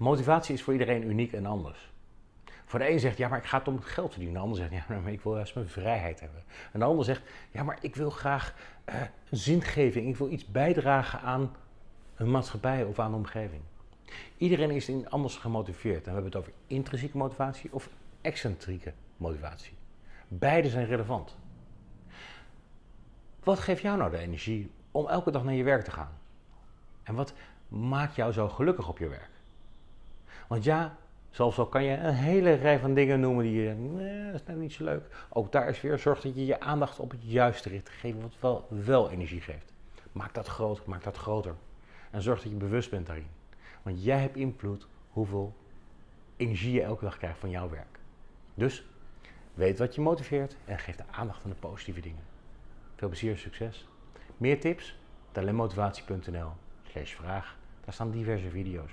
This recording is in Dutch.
Motivatie is voor iedereen uniek en anders. Voor de een zegt, ja, maar ik ga het om het geld verdienen. De ander zegt, ja, maar ik wil juist mijn vrijheid hebben. En de ander zegt, ja, maar ik wil graag uh, zingeving. Ik wil iets bijdragen aan een maatschappij of aan de omgeving. Iedereen is in anders gemotiveerd. En we hebben het over intrinsieke motivatie of excentrieke motivatie. Beide zijn relevant. Wat geeft jou nou de energie om elke dag naar je werk te gaan? En wat maakt jou zo gelukkig op je werk? Want ja, zelfs al kan je een hele rij van dingen noemen die je nee, dat is net niet zo leuk. Ook daar is weer, zorg dat je je aandacht op het juiste richt geven, wat wel, wel energie geeft. Maak dat groter, maak dat groter. En zorg dat je bewust bent daarin. Want jij hebt invloed hoeveel energie je elke dag krijgt van jouw werk. Dus weet wat je motiveert en geef de aandacht aan de positieve dingen. Veel plezier en succes. Meer tips? talentmotivatie.nl slash vraag. Daar staan diverse video's.